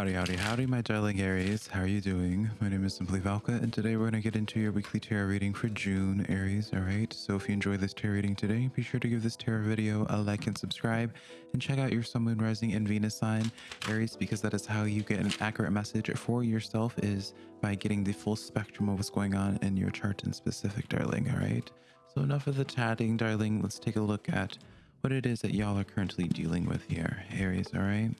Howdy, howdy, howdy, my darling Aries. How are you doing? My name is Simply Velka, and today we're going to get into your weekly tarot reading for June, Aries. All right, so if you enjoy this tarot reading today, be sure to give this tarot video a like and subscribe, and check out your Sun, Moon, Rising, and Venus sign, Aries, because that is how you get an accurate message for yourself is by getting the full spectrum of what's going on in your chart in specific, darling. All right, so enough of the chatting, darling. Let's take a look at what it is that y'all are currently dealing with here, Aries. All right.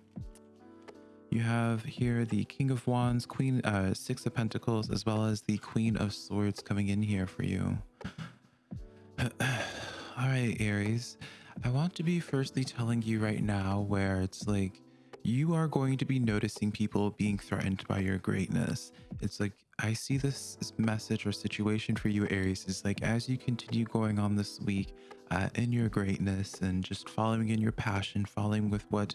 You have here the King of Wands, Queen, uh, Six of Pentacles, as well as the Queen of Swords coming in here for you. All right, Aries. I want to be firstly telling you right now where it's like you are going to be noticing people being threatened by your greatness. It's like I see this message or situation for you, Aries, is like as you continue going on this week uh, in your greatness and just following in your passion, following with what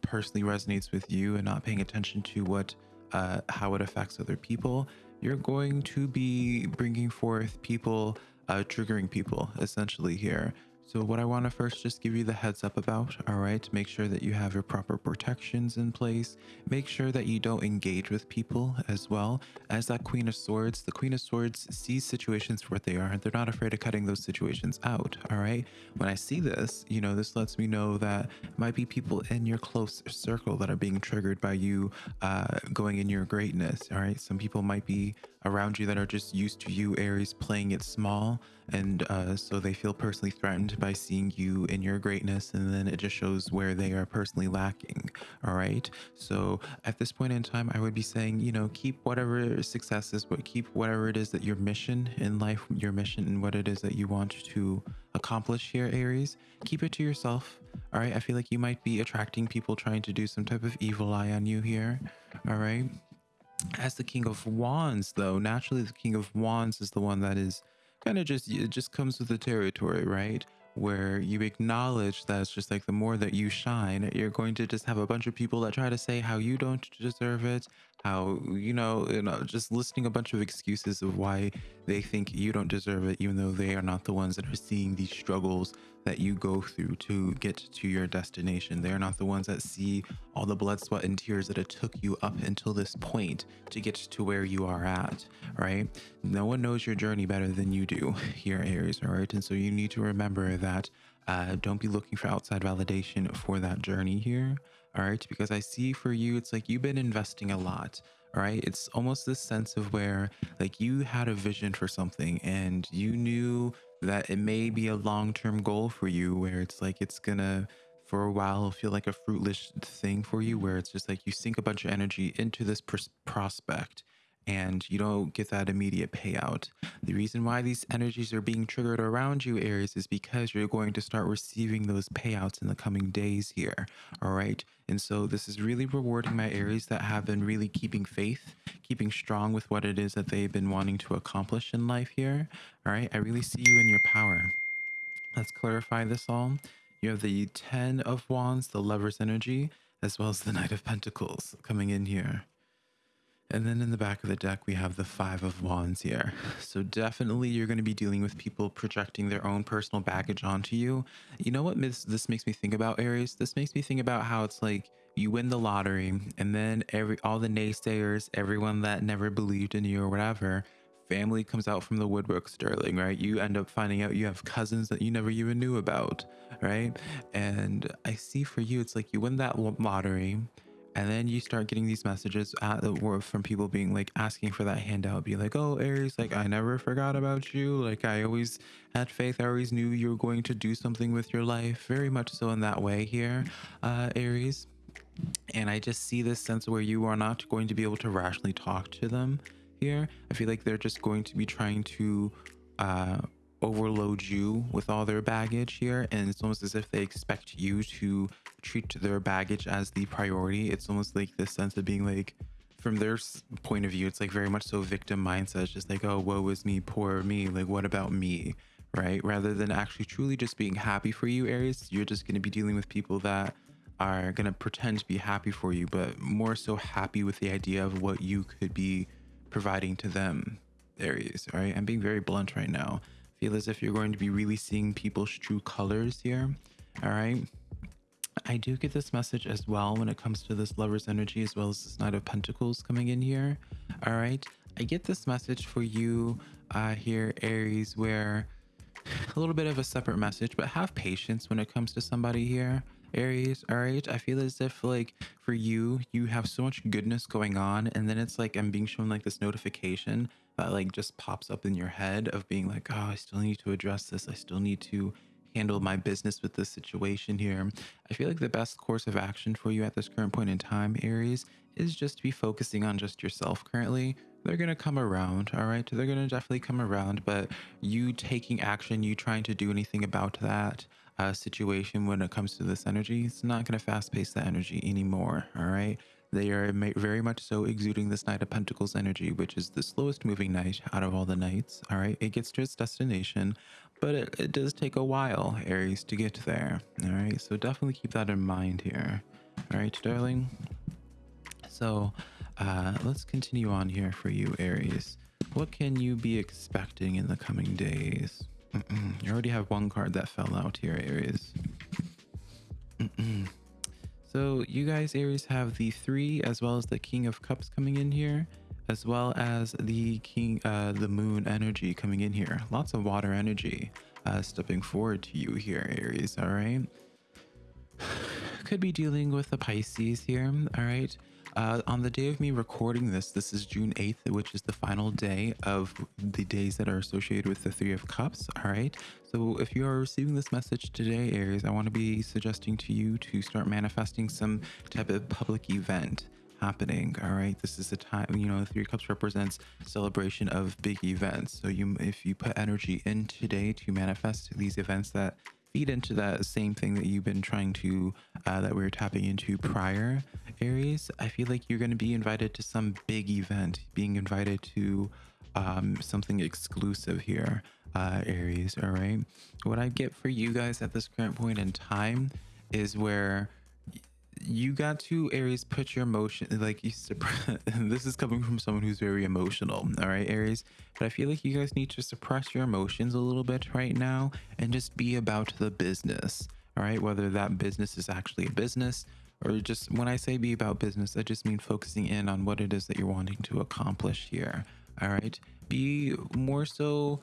personally resonates with you and not paying attention to what uh, how it affects other people, you're going to be bringing forth people, uh, triggering people essentially here. So what I want to first just give you the heads up about, all right, make sure that you have your proper protections in place. Make sure that you don't engage with people as well. As that Queen of Swords, the Queen of Swords sees situations for what they are. And they're not afraid of cutting those situations out, all right? When I see this, you know, this lets me know that might be people in your close circle that are being triggered by you uh, going in your greatness, all right? Some people might be around you that are just used to you, Aries, playing it small. And uh, so they feel personally threatened by seeing you in your greatness. And then it just shows where they are personally lacking. All right. So at this point in time, I would be saying, you know, keep whatever success is, but keep whatever it is that your mission in life, your mission and what it is that you want to accomplish here, Aries, keep it to yourself. All right. I feel like you might be attracting people trying to do some type of evil eye on you here. All right. As the King of Wands, though, naturally the King of Wands is the one that is kind of just, it just comes with the territory, right? Where you acknowledge that it's just like the more that you shine, you're going to just have a bunch of people that try to say how you don't deserve it, how you know you know just listing a bunch of excuses of why they think you don't deserve it even though they are not the ones that are seeing these struggles that you go through to get to your destination. They are not the ones that see all the blood sweat and tears that it took you up until this point to get to where you are at right? No one knows your journey better than you do here aries all right? And so you need to remember that uh, don't be looking for outside validation for that journey here all right because i see for you it's like you've been investing a lot all right it's almost this sense of where like you had a vision for something and you knew that it may be a long-term goal for you where it's like it's gonna for a while feel like a fruitless thing for you where it's just like you sink a bunch of energy into this pr- prospect and you don't get that immediate payout. The reason why these energies are being triggered around you, Aries, is because you're going to start receiving those payouts in the coming days here. All right. And so this is really rewarding my Aries that have been really keeping faith, keeping strong with what it is that they've been wanting to accomplish in life here. All right. I really see you in your power. Let's clarify this all. You have the 10 of Wands, the Lover's energy, as well as the Knight of Pentacles coming in here. And then in the back of the deck, we have the Five of Wands here. So definitely you're going to be dealing with people projecting their own personal baggage onto you. You know what this makes me think about, Aries? This makes me think about how it's like you win the lottery and then every all the naysayers, everyone that never believed in you or whatever, family comes out from the woodwork sterling right you end up finding out you have cousins that you never even knew about right and i see for you it's like you win that lottery and then you start getting these messages at the from people being like asking for that handout be like oh aries like i never forgot about you. Like i always had faith. I always knew you were going to do something with your life. Very much so in that way here uh aries. And i just see this sense where you are not going to be able to rationally talk to them here. I feel like they're just going to be trying to uh overload you with all their baggage here and it's almost as if they expect you to treat their baggage as the priority. It's almost like this sense of being like from their point of view it's like very much so victim mindset it's just like oh woe is me poor me like what about me? Right? Rather than actually truly just being happy for you aries you're just going to be dealing with people that are going to pretend to be happy for you but more so happy with the idea of what you could be providing to them aries all right? I'm being very blunt right now feel as if you're going to be really seeing people's true colors here all right I do get this message as well when it comes to this lover's energy as well as this Knight of Pentacles coming in here. All right. I get this message for you uh, here, Aries, where a little bit of a separate message, but have patience when it comes to somebody here. Aries, all right. I feel as if like for you, you have so much goodness going on, and then it's like I'm being shown like this notification that like just pops up in your head of being like, oh, I still need to address this. I still need to handle my business with this situation here. I feel like the best course of action for you at this current point in time, Aries, is just to be focusing on just yourself currently. They're going to come around, all right? They're going to definitely come around, but you taking action, you trying to do anything about that uh, situation when it comes to this energy, it's not going to fast pace the energy anymore, all right? They are very much so exuding this Knight of Pentacles energy, which is the slowest moving knight out of all the knights. All right, it gets to its destination, but it, it does take a while, Aries, to get there. All right, so definitely keep that in mind here. All right, darling. So uh, let's continue on here for you, Aries. What can you be expecting in the coming days? Mm -mm. You already have one card that fell out here, Aries. Mm so you guys, Aries, have the three as well as the King of Cups coming in here, as well as the King, uh, the Moon energy coming in here. Lots of water energy uh, stepping forward to you here, Aries. All right. Could be dealing with the Pisces here. All right. Uh, on the day of me recording this, this is June 8th, which is the final day of the days that are associated with the Three of Cups. All right. So if you are receiving this message today, Aries, I want to be suggesting to you to start manifesting some type of public event happening all right this is a time you know three cups represents celebration of big events so you if you put energy in today to manifest these events that feed into that same thing that you've been trying to uh, that we were tapping into prior aries? I feel like you're going to be invited to some big event being invited to um, something exclusive here uh, aries all right what i get for you guys at this current point in time is where you got to aries put your emotion like you suppress this is coming from someone who's very emotional all right aries? But i feel like you guys need to suppress your emotions a little bit right now and just be about the business all right? Whether that business is actually a business or just when i say be about business i just mean focusing in on what it is that you're wanting to accomplish here all right? Be more so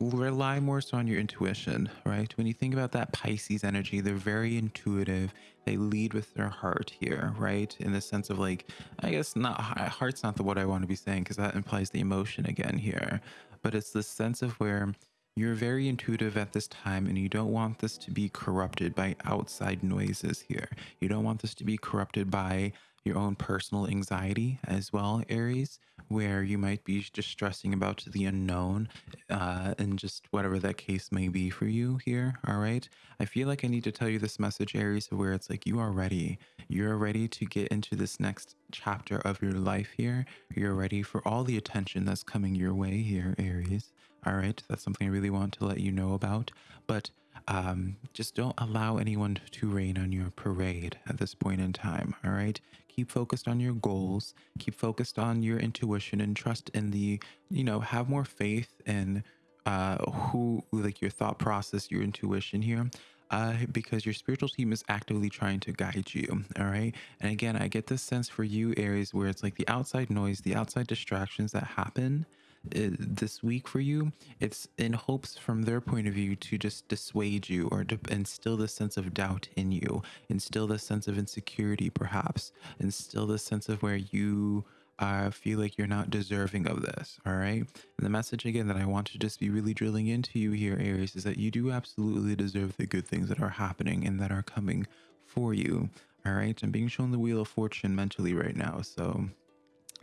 rely more so on your intuition, right? When you think about that Pisces energy, they're very intuitive. They lead with their heart here, right? In the sense of like, I guess not heart's not the what I want to be saying because that implies the emotion again here, but it's the sense of where you're very intuitive at this time and you don't want this to be corrupted by outside noises here. You don't want this to be corrupted by your own personal anxiety as well, Aries, where you might be just stressing about the unknown uh, and just whatever that case may be for you here. All right. I feel like I need to tell you this message, Aries, where it's like you are ready. You're ready to get into this next chapter of your life here. You're ready for all the attention that's coming your way here, Aries. All right. That's something I really want to let you know about. But um, just don't allow anyone to rain on your parade at this point in time. All right. Keep focused on your goals. Keep focused on your intuition and trust in the, you know, have more faith in uh, who, like your thought process, your intuition here. Uh, because your spiritual team is actively trying to guide you. All right. And again, I get this sense for you, Aries, where it's like the outside noise, the outside distractions that happen this week for you, it's in hopes from their point of view to just dissuade you or to instill this sense of doubt in you, instill this sense of insecurity, perhaps, instill this sense of where you uh, feel like you're not deserving of this. All right. And the message again that I want to just be really drilling into you here, Aries, is that you do absolutely deserve the good things that are happening and that are coming for you. All right. I'm being shown the Wheel of Fortune mentally right now. So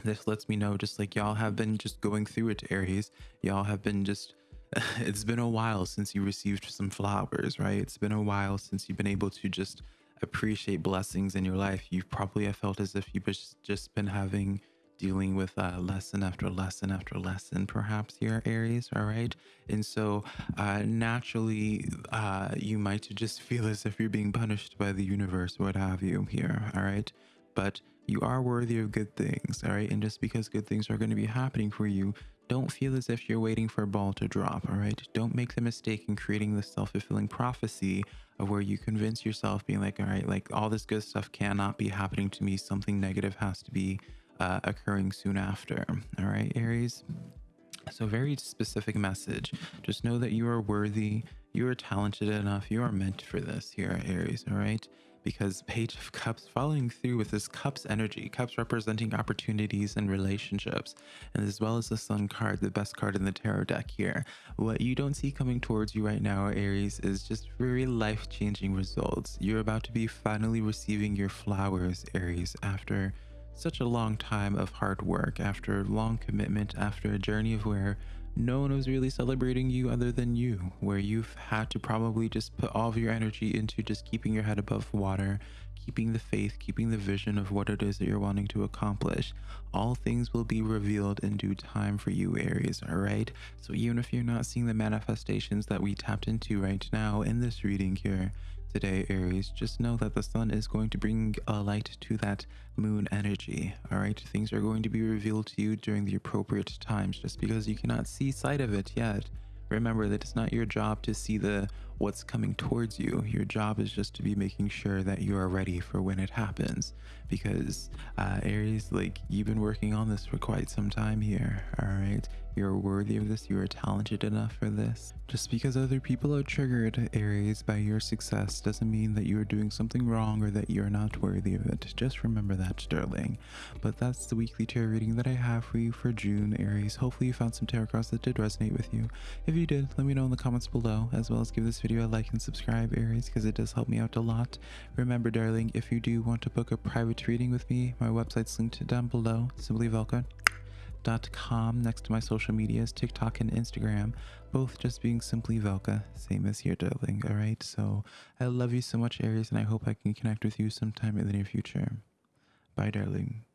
this lets me know just like y'all have been just going through it aries. Y'all have been just it's been a while since you received some flowers right? It's been a while since you've been able to just appreciate blessings in your life. You've probably have felt as if you've just been having dealing with uh, lesson after lesson after lesson perhaps here aries all right? And so uh, naturally uh, you might just feel as if you're being punished by the universe what have you here all right? But you are worthy of good things, all right? And just because good things are going to be happening for you, don't feel as if you're waiting for a ball to drop, all right? Don't make the mistake in creating this self fulfilling prophecy of where you convince yourself, being like, all right, like all this good stuff cannot be happening to me. Something negative has to be uh, occurring soon after, all right, Aries? So, very specific message. Just know that you are worthy, you are talented enough, you are meant for this here, Aries, all right? Because Page of Cups following through with this Cups energy, Cups representing opportunities and relationships, and as well as the Sun card, the best card in the tarot deck here. What you don't see coming towards you right now, Aries, is just very life-changing results. You're about to be finally receiving your flowers, Aries, after such a long time of hard work, after long commitment, after a journey of where no one was really celebrating you other than you, where you've had to probably just put all of your energy into just keeping your head above water, keeping the faith, keeping the vision of what it is that you're wanting to accomplish. All things will be revealed in due time for you, Aries, all right? So even if you're not seeing the manifestations that we tapped into right now in this reading here, today, Aries, just know that the sun is going to bring a light to that moon energy. All right, things are going to be revealed to you during the appropriate times. Just because you cannot see sight of it yet, remember that it's not your job to see the what's coming towards you. Your job is just to be making sure that you are ready for when it happens. Because uh, Aries, like you've been working on this for quite some time here. All right, you're worthy of this. You are talented enough for this. Just because other people are triggered, Aries, by your success doesn't mean that you are doing something wrong or that you're not worthy of it. Just remember that, Sterling. But that's the weekly tarot reading that I have for you for June, Aries. Hopefully you found some tarot cards that did resonate with you. If you did, let me know in the comments below, as well as give this video a like and subscribe, Aries, because it does help me out a lot. Remember, darling, if you do want to book a private reading with me, my website's linked down below, simply Velka com next to my social medias, TikTok and Instagram, both just being simply Velka, same as here, darling. All right, so I love you so much, Aries, and I hope I can connect with you sometime in the near future. Bye, darling.